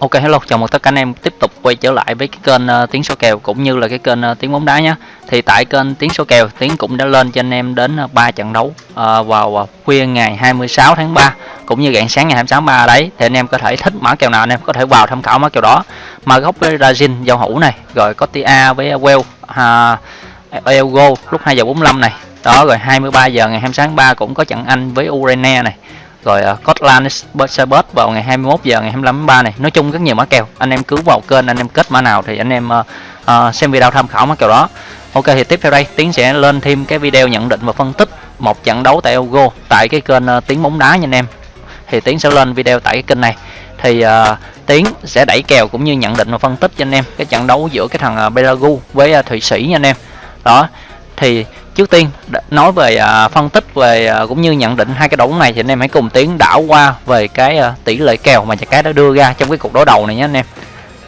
Ok hello, chào mừng tất cả anh em tiếp tục quay trở lại với cái kênh uh, tiếng số kèo cũng như là cái kênh uh, tiếng bóng đá nhé. Thì tại kênh tiếng số kèo, tiếng cũng đã lên cho anh em đến ờ, uh, 3 trận đấu uh, vào uh, khuya ngày 26 tháng 3 cũng như rạng sáng ngày 26 tháng 3 đấy. Thì anh em có thể thích mã kèo nào anh em có thể vào tham khảo mã kèo đó. Mà góc với Brazil giao hữu này, rồi có TA với Well à, uh, Elgo lúc 2 giờ 45 này. Đó rồi 23 giờ ngày 26 tháng 3 cũng có trận Anh với Ukraine này rồi ờ, uh, Scotland Cyber vào ngày 21 giờ ngày 25 tháng 3 này. Nói chung rất nhiều mã kèo. Anh em cứ vào kênh anh em kết mã nào thì anh em uh, uh, xem video tham khảo mã kèo đó. Ok thì tiếp theo đây tiến sẽ lên thêm cái video nhận định và phân tích một trận đấu tại Euro tại cái kênh uh, Tiến bóng đá nha anh em. Thì tiến sẽ lên video tại cái kênh này. Thì uh, tiến sẽ đẩy kèo cũng như nhận định và phân tích cho anh em cái trận đấu giữa cái thằng uh, Belarus với uh, thụy sĩ nha anh em. Đó thì trước tiên nói về uh, phân tích về uh, cũng như nhận định hai cái đấu này thì anh em hãy cùng tiến đảo qua về cái uh, tỷ lệ kèo mà nhà cái đã đưa ra trong cái cuộc đối đầu này nhé anh em.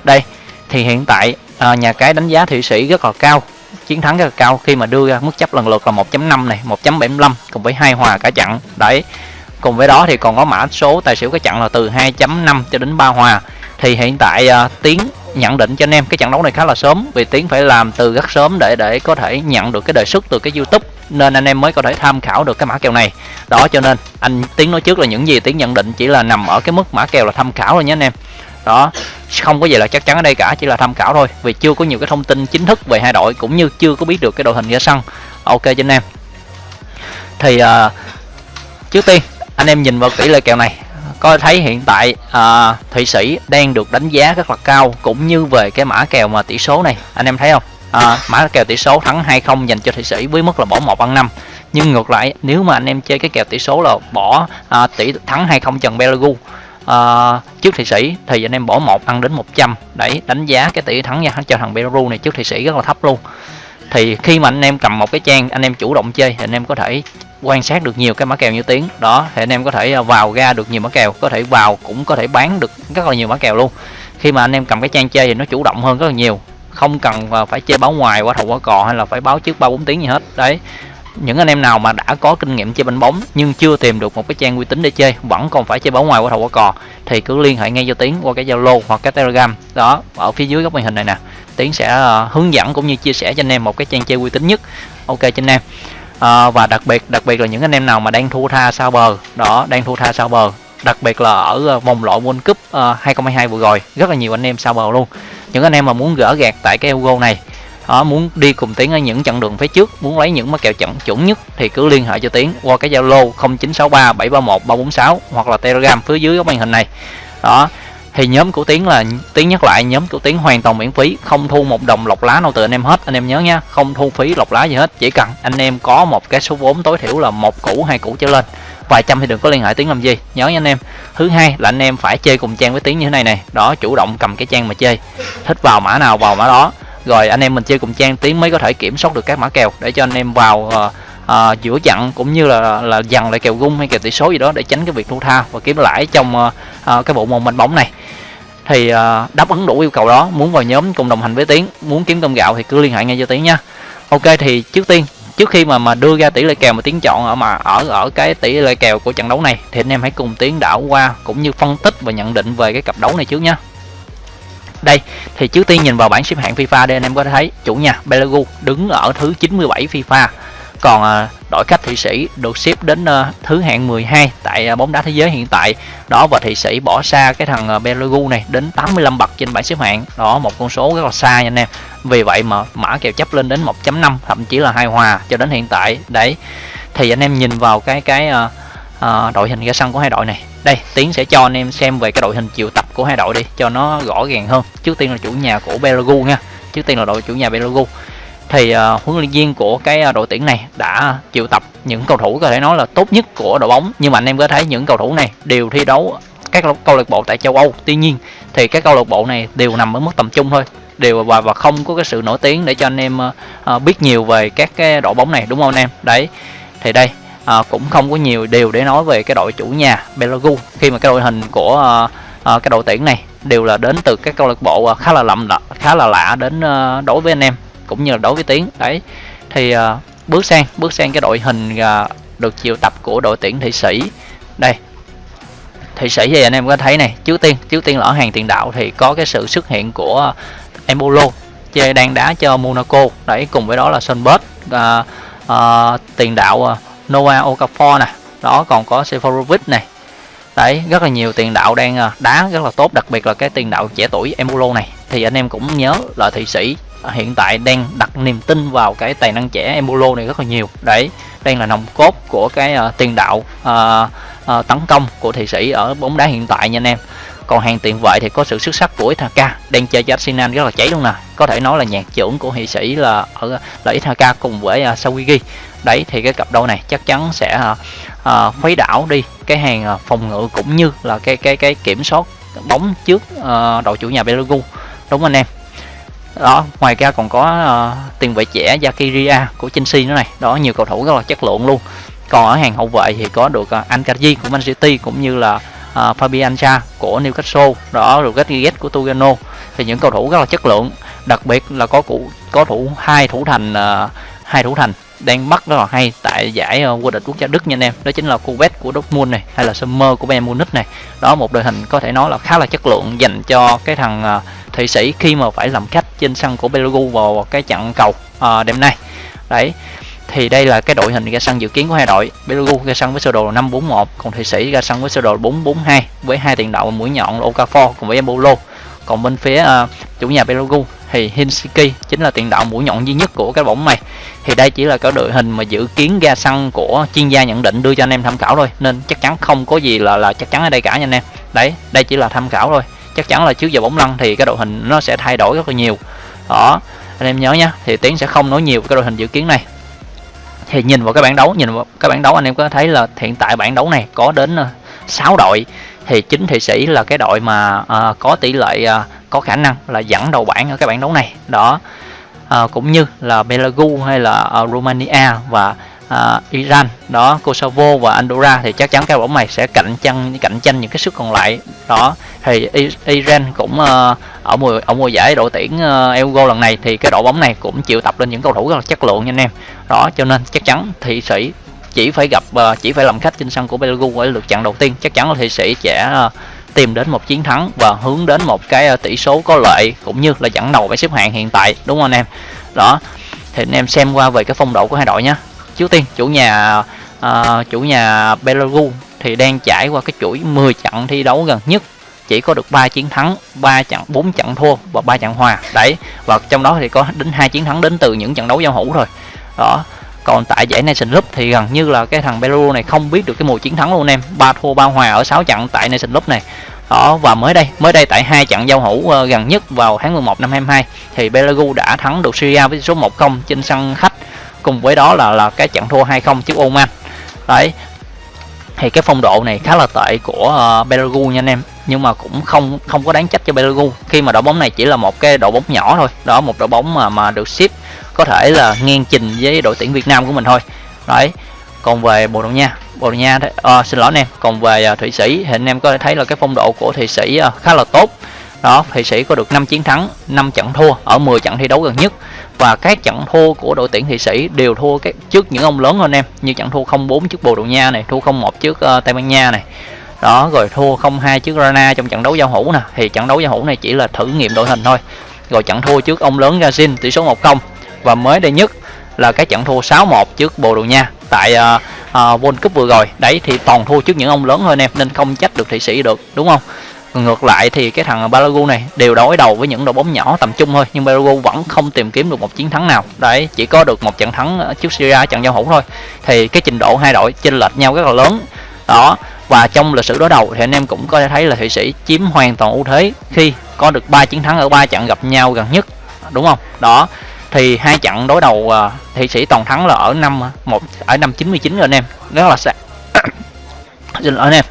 Đây thì hiện tại uh, nhà cái đánh giá thụy sĩ rất là cao chiến thắng rất là cao khi mà đưa ra mức chấp lần lượt là 1.5 này 1.75 cùng với hai hòa cả chặn đấy cùng với đó thì còn có mã số tài xỉu cái chặn là từ 2.5 cho đến 3 hòa. Thì hiện tại uh, tiến nhận định cho anh em cái trận đấu này khá là sớm vì tiến phải làm từ rất sớm để để có thể nhận được cái đề xuất từ cái youtube nên anh em mới có thể tham khảo được cái mã kèo này. Đó cho nên anh tiến nói trước là những gì tiến nhận định chỉ là nằm ở cái mức mã kèo là tham khảo thôi nhé anh em. Đó không có gì là chắc chắn ở đây cả chỉ là tham khảo thôi vì chưa có nhiều cái thông tin chính thức về hai đội cũng như chưa có biết được cái đội hình ra sân. Ok cho anh em. Thì uh, trước tiên anh em nhìn vào tỷ lệ kèo này có thấy hiện tại à, thụy sĩ đang được đánh giá rất là cao cũng như về cái mã kèo mà tỷ số này. Anh em thấy không? À, mã kèo tỷ số thắng 2-0 dành cho thụy sĩ với mức là bỏ một ăn năm. Nhưng ngược lại nếu mà anh em chơi cái kèo tỷ số là bỏ à, tỷ thắng 2-0 trần Belarus à, trước thụy sĩ thì anh em bỏ một ăn đến 100 đấy đánh giá cái tỷ thắng nha cho thằng Belarus này trước thụy sĩ rất là thấp luôn. Thì khi mà anh em cầm một cái trang anh em chủ động chơi thì anh em có thể quan sát được nhiều cái mã kèo như tiếng đó, thì anh em có thể à, vào ra được nhiều mã kèo, có thể vào cũng có thể bán được rất là nhiều mã kèo luôn. Khi mà anh em cầm cái trang chơi thì nó chủ động hơn rất là nhiều. Không cần à, phải chơi báo ngoài qua thầu qua cò hay là phải báo trước ba bốn tiếng gì hết. Đấy, những anh em nào mà đã có kinh nghiệm chơi banh bóng nhưng chưa tìm được một cái trang uy tín để chơi, vẫn còn phải chơi báo ngoài qua thầu qua cò thì cứ liên hệ ngay cho tiến qua cái zalo hoặc cái telegram. Đó, ở phía dưới góc màn hình này nè, tiến sẽ à, hướng dẫn cũng như chia sẻ cho anh em một cái trang chơi uy tín nhất. Ok, cho anh em à, và đặc biệt đặc biệt là những anh em nào mà đang thua tha sao bờ. Đó đang thua tha sao bờ. Đặc biệt là ở ờ, vòng loại World Cup ờ, uh, 2022 vừa rồi rất là nhiều anh em sao bờ luôn. Những anh em mà muốn gỡ gạt tại cái Euro này đó, muốn đi cùng tiến ở những chặng đường phía trước muốn lấy những mã kèo chuẩn chuẩn nhất thì cứ liên hệ cho tiến qua cái zalo 0963 731 346 hoặc là telegram phía dưới cái màn hình này. Đó thì nhóm của tiến là tiến nhắc lại nhóm của tiến hoàn toàn miễn phí không thu một đồng lọc lá nào từ anh em hết. Anh em nhớ nhá không thu phí lọc lá gì hết chỉ cần anh em có một cái số vốn tối thiểu là một củ hai củ trở lên. Vài trăm thì đừng có liên hệ tiến làm gì nhớ nha anh em. Thứ hai là anh em phải chơi cùng trang với tiến như thế này này đó chủ động cầm cái trang mà chơi. Thích vào mã nào vào mã đó. Rồi anh em mình chơi cùng trang tiến mới có thể kiểm soát được các mã kèo để cho anh em vào uh, à, giữa chặn cũng như là là dằn lại kèo gung hay kèo tỷ số gì đó để tránh cái việc thua tha và kiếm lãi trong à, à, cái bộ môn banh bóng này. Thì à, đáp ứng đủ yêu cầu đó muốn vào nhóm cùng đồng hành với tiến muốn kiếm cơm gạo thì cứ liên hệ ngay cho tiến nha. Ok thì trước tiên trước khi mà mà đưa ra tỷ lệ kèo mà tiến chọn ở mà ở ở cái tỷ lệ kèo của trận đấu này thì anh em hãy cùng tiến đảo qua cũng như phân tích và nhận định về cái cặp đấu này trước nhé đây thì trước tiên nhìn vào bảng xếp hạng FIFA đây anh em có thể thấy chủ nhà Belarus đứng ở thứ 97 FIFA còn à, đội khách Thụy Sĩ được xếp đến à, thứ hạng 12 tại à, bóng đá thế giới hiện tại. Đó và Thụy Sĩ bỏ xa cái thằng Belugu này đến 85 bậc trên bảng xếp hạng. Đó một con số rất là xa nha anh em. Vì vậy mà mã kèo chấp lên đến 1.5 thậm chí là hai hòa cho đến hiện tại. Đấy thì anh em nhìn vào cái cái uh, uh, đội hình ra sân của hai đội này. Đây tiến sẽ cho anh em xem về cái đội hình triệu tập của hai đội đi cho nó rõ ràng hơn. Trước tiên là chủ nhà của Belugu nha. Trước tiên là đội chủ nhà Belugu thì uh, huấn luyện viên của cái uh, đội tuyển này đã triệu tập những cầu thủ có thể nói là tốt nhất của đội bóng. Nhưng mà anh em có thấy những cầu thủ này đều thi đấu các câu lạc bộ tại châu Âu. Tuy nhiên thì các câu lạc bộ này đều nằm ở mức tầm trung thôi. Đều và và không có cái sự nổi tiếng để cho anh em uh, biết nhiều về các cái đội bóng này đúng không anh em? Đấy thì đây uh, cũng không có nhiều điều để nói về cái đội chủ nhà Belarus khi mà cái đội hình của uh, uh, cái đội tuyển này đều là đến từ các câu lạc bộ khá là lầm khá là lạ đến uh, đối với anh em cũng như là đối với tiến. Đấy thì uh, bước sang bước sang cái đội hình uh, được chiều tập của đội tuyển thị sĩ. Đây thụy sĩ thì anh em có thấy này trước tiên trước tiên là ở hàng tiền đạo thì có cái sự xuất hiện của embolo chơi đang đá cho monaco. Đấy cùng với đó là sunbird uh, uh, tiền đạo uh, noah okafor nè. Đó còn có seferovic này. Đấy rất là nhiều tiền đạo đang đá rất là tốt đặc biệt là cái tiền đạo trẻ tuổi embolo này. Thì anh em cũng nhớ là thụy sĩ hiện tại đang đặt niềm tin vào cái tài năng trẻ embolo này rất là nhiều. Đấy đây là nòng cốt của cái uh, tiền đạo uh, uh, tấn công của thị sĩ ở bóng đá hiện tại nha anh em. Còn hàng tiền vệ thì có sự xuất sắc của Ithaka đang chơi cho Arsenal rất là cháy luôn nè. Có thể nói là nhạc trưởng của Thụy Sĩ là ở là Ithaka cùng với uh, Sawigi đấy thì cái cặp đôi này chắc chắn sẽ uh, uh, khuấy đảo đi cái hàng uh, phòng ngự cũng như là cái cái cái kiểm soát bóng trước uh, đội chủ nhà Belagu đúng anh em? Đó ngoài ra còn có uh, tiền vệ trẻ Yakiria của Chelsea nữa này. Đó nhiều cầu thủ rất là chất lượng luôn. Còn ở hàng hậu vệ thì có được ờ, uh, Ankaji của Man City cũng như là uh, Fabian Cha của Newcastle. Đó rồi Rodriguez của Tugano thì những cầu thủ rất là chất lượng. Đặc biệt là có cụ có thủ hai thủ thành uh, hai thủ thành đang bắt rất là hay tại giải vô địch quốc gia Đức nha anh em. Đó chính là Couvet của Dortmund này hay là Sommer của Bayern Munich này. Đó một đội hình có thể nói là khá là chất lượng dành cho cái thằng uh, Thụy Sĩ khi mà phải làm khách trên sân của Belarus vào cái trận cầu à, đêm nay. Đấy thì đây là cái đội hình ra sân dự kiến của hai đội. Belarus ra sân với sơ đồ 541 còn Thụy Sĩ ra sân với sơ đồ 442 với hai tiền đạo mũi nhọn là Okafor cùng với Embolo. Còn bên phía uh, chủ nhà Belarus thì Hinsiki chính là tiền đạo mũi nhọn duy nhất của cái bóng này. Thì đây chỉ là cái đội hình mà dự kiến ra sân của chuyên gia nhận định đưa cho anh em tham khảo thôi nên chắc chắn không có gì là là chắc chắn ở đây cả nha anh em. Đấy đây chỉ là tham khảo thôi chắc chắn là trước giờ bóng lăn thì cái đội hình nó sẽ thay đổi rất là nhiều. Đó anh em nhớ nha thì tiến sẽ không nói nhiều cái đội hình dự kiến này. Thì nhìn vào cái bảng đấu nhìn vào cái bảng đấu anh em có thấy là hiện tại bảng đấu này có đến ờ, 6 đội. Thì chính thị sĩ là cái đội mà à, có tỷ lệ à, có khả năng là dẫn đầu bảng ở cái bảng đấu này. Đó à, cũng như là Belagu hay là à, Romania và uh, Iran. Đó Kosovo và Andorra thì chắc chắn các bóng này sẽ cạnh tranh cạnh tranh những cái suất còn lại. Đó thì Iran cũng uh, ở mùa ở mùa giải đội tuyển uh, Euro lần này thì cái đội bóng này cũng chịu tập lên những cầu thủ rất là chất lượng nha anh em. Đó cho nên chắc chắn thị sĩ chỉ phải gặp uh, chỉ phải làm khách trên sân của Belarus ở lượt trận đầu tiên. Chắc chắn là thị sĩ sẽ uh, tìm đến một chiến thắng và hướng đến một cái tỷ số có lợi cũng như là dẫn đầu bảng xếp hạng hiện tại đúng không anh em? Đó thì anh em xem qua về cái phong độ của hai đội nhé trước tiên chủ nhà uh, chủ nhà Belarus thì đang trải qua cái chuỗi 10 trận thi đấu gần nhất chỉ có được 3 chiến thắng, 3 trận 4 trận thua và 3 trận hòa. Đấy, và trong đó thì có đến hai chiến thắng đến từ những trận đấu giao hữu rồi Đó. Còn tại giải Nation Cup thì gần như là cái thằng Belarus này không biết được cái mùa chiến thắng luôn em. ba thua ba hòa ở 6 trận tại Nation Cup này. Đó và mới đây, mới đây tại hai trận giao hữu uh, gần nhất vào tháng 11 năm 22 thì Belarus đã thắng được Syria với số 1-0 trên sân khách cùng với đó là là cái trận thua 2-0 trước Oman. Đấy, thì cái phong độ này khá là tệ của ờ, uh, Belagu nha anh em. Nhưng mà cũng không không có đáng trách cho Belgu khi mà đội bóng này chỉ là một cái đội bóng nhỏ thôi. Đó một đội bóng mà mà được ship có thể là ngang trình với đội tuyển Việt Nam của mình thôi. Đấy còn về Bồ Đào Nha Bồ Đào Nha uh, xin lỗi anh em. Còn về uh, Thụy Sĩ thì anh em có thể thấy là cái phong độ của Thụy Sĩ uh, khá là tốt đó Thụy Sĩ có được 5 chiến thắng 5 trận thua ở 10 trận thi đấu gần nhất. Và các trận thua của đội tuyển Thụy Sĩ đều thua các trước những ông lớn hơn em như trận thua 0-4 trước Bồ Đào Nha này thua 0-1 trước uh, Tây Ban Nha này. Đó rồi thua 0-2 trước Rana trong trận đấu giao hữu nè. Thì trận đấu giao hữu này chỉ là thử nghiệm đội hình thôi. Rồi trận thua trước ông lớn Brazil tỷ số 1-0 và mới đây nhất là cái trận thua 6-1 trước Bồ Đào Nha tại uh, uh, World Cup vừa rồi. Đấy thì toàn thua trước những ông lớn hơn em nên không trách được Thụy Sĩ được đúng không? Ngược lại thì cái thằng Balagu này đều đối đầu với những đội bóng nhỏ tầm trung thôi nhưng Balagu vẫn không tìm kiếm được một chiến thắng nào. Đấy chỉ có được một trận thắng trước Syria trận giao hữu thôi. Thì cái trình độ hai đội chênh lệch nhau rất là lớn. Đó và trong lịch sử đối đầu thì anh em cũng có thể thấy là thụy sĩ chiếm hoàn toàn ưu thế khi có được ba chiến thắng ở ba trận gặp nhau gần nhất đúng không? Đó thì hai trận đối đầu uh, thụy sĩ toàn thắng là ở năm một ở năm 99 rồi anh em. Rất là xa. Xin lỗi anh em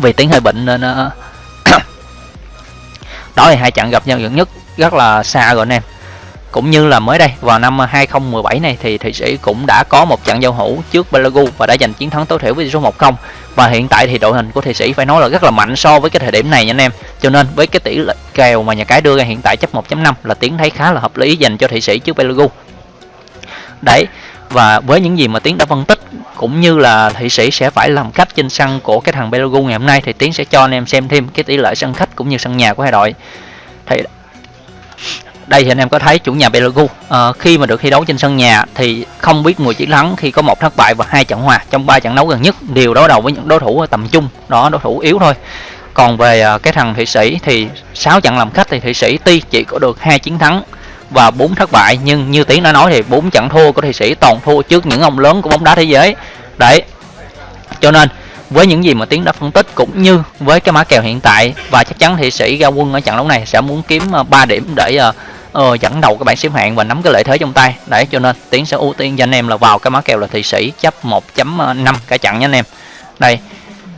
vì tiếng hơi bệnh nên ờ, đó thì hai trận gặp nhau gần nhất rất là xa rồi anh em cũng như là mới đây, vào năm 2017 này thì Thụy Sĩ cũng đã có một trận giao hữu trước Belagu và đã giành chiến thắng tối thiểu với số 1-0 và hiện tại thì đội hình của Thụy Sĩ phải nói là rất là mạnh so với cái thời điểm này nha anh em. Cho nên với cái tỷ lệ kèo mà nhà cái đưa ra hiện tại chấp 1.5 là tiến thấy khá là hợp lý dành cho Thụy Sĩ trước Belagu đấy, và với những gì mà tiến đã phân tích cũng như là thị sĩ sẽ phải làm khách trên sân của cái thằng belugu ngày hôm nay thì Tiến sẽ cho anh em xem thêm cái tỷ lệ sân khách cũng như sân nhà của hai đội. Thì đây thì anh em có thấy chủ nhà Belugu à, ờ, khi mà được thi đấu trên sân nhà thì không biết người chiến thắng khi có một thất bại và hai trận hòa trong ba trận đấu gần nhất đều đối đầu với những đối thủ tầm trung đó đối thủ yếu thôi. Còn về ờ, cái thằng thụy sĩ thì 6 trận làm khách thì thụy sĩ tuy chỉ có được hai chiến thắng và bốn thất bại. Nhưng như tiến đã nói thì bốn trận thua của thị sĩ toàn thua trước những ông lớn của bóng đá thế giới. Đấy cho nên với những gì mà tiến đã phân tích cũng như với cái mã kèo hiện tại và chắc chắn thị sĩ ra quân ở trận đấu này sẽ muốn kiếm ờ, 3 điểm để uh, dẫn đầu các bảng xếp hạng và nắm cái lợi thế trong tay. Đấy cho nên tiến sẽ ưu tiên cho anh em là vào cái mã kèo là thị sĩ chấp 1.5 cả trận nha anh em. Đây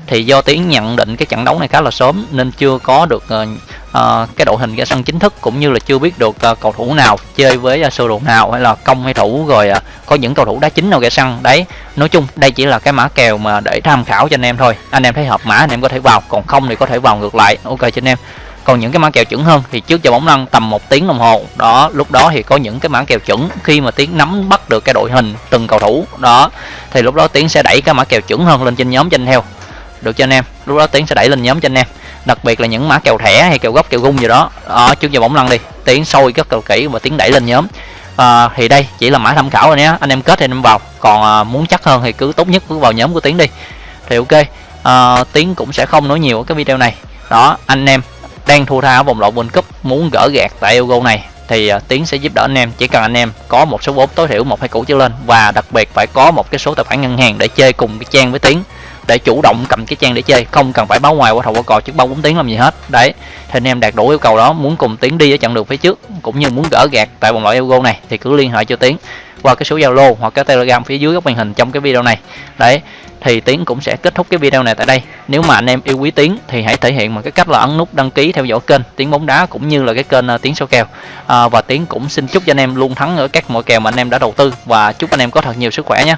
thì do tiến nhận định cái trận đấu này khá là sớm nên chưa có được uh, uh, cái đội hình ra sân chính thức cũng như là chưa biết được uh, cầu thủ nào chơi với uh, sơ đồ nào hay là công hay thủ rồi uh, có những cầu thủ đá chính nào ra sân. Đấy nói chung đây chỉ là cái mã kèo mà để tham khảo cho anh em thôi. Anh em thấy hợp mã anh em có thể vào còn không thì có thể vào ngược lại. Ok cho anh em. Còn những cái mã kèo chuẩn hơn thì trước giờ bóng lăn tầm một tiếng đồng hồ. Đó lúc đó thì có những cái mã kèo chuẩn khi mà tiến nắm bắt được cái đội hình từng cầu thủ. Đó thì lúc đó tiến sẽ đẩy cái mã kèo chuẩn hơn lên trên nhóm cho anh theo được cho anh em. Lúc đó tiến sẽ đẩy lên nhóm cho anh em. Đặc biệt là những mã kèo thẻ hay kèo gốc kèo gung gì đó. Ở trước giờ bóng lăn đi. Tiến sôi rất là kỹ và tiến đẩy lên nhóm. À, thì đây chỉ là mã tham khảo rồi nhé. Anh em kết thì anh em vào. Còn à, muốn chắc hơn thì cứ tốt nhất cứ vào nhóm của tiến đi. Thì ok. À, tiến cũng sẽ không nói nhiều ở cái video này. Đó anh em đang thua tha ở vòng loại World Cup muốn gỡ gạt tại Euro này thì uh, Tiến sẽ giúp đỡ anh em. Chỉ cần anh em có một số vốn tối thiểu một hai củ trở lên. Và đặc biệt phải có một cái số tài khoản ngân hàng để chơi cùng cái trang với Tiến để chủ động cầm cái trang để chơi. Không cần phải báo ngoài qua thầu qua cò trước bao bốn tiếng làm gì hết. Đấy thì anh em đạt đủ yêu cầu đó muốn cùng tiến đi ở chặng đường phía trước cũng như muốn gỡ gạt tại vòng loại Euro này thì cứ liên hệ cho tiến qua cái số zalo hoặc cái telegram phía dưới góc màn hình trong cái video này. Đấy thì tiến cũng sẽ kết thúc cái video này tại đây. Nếu mà anh em yêu quý tiến thì hãy thể hiện bằng cái cách là ấn nút đăng ký theo dõi kênh tiến bóng đá cũng như là cái kênh ờ, tiến số kèo. À, và tiến cũng xin chúc cho anh em luôn thắng ở các mọi kèo mà anh em đã đầu tư và chúc anh em có thật nhiều sức khỏe nhé.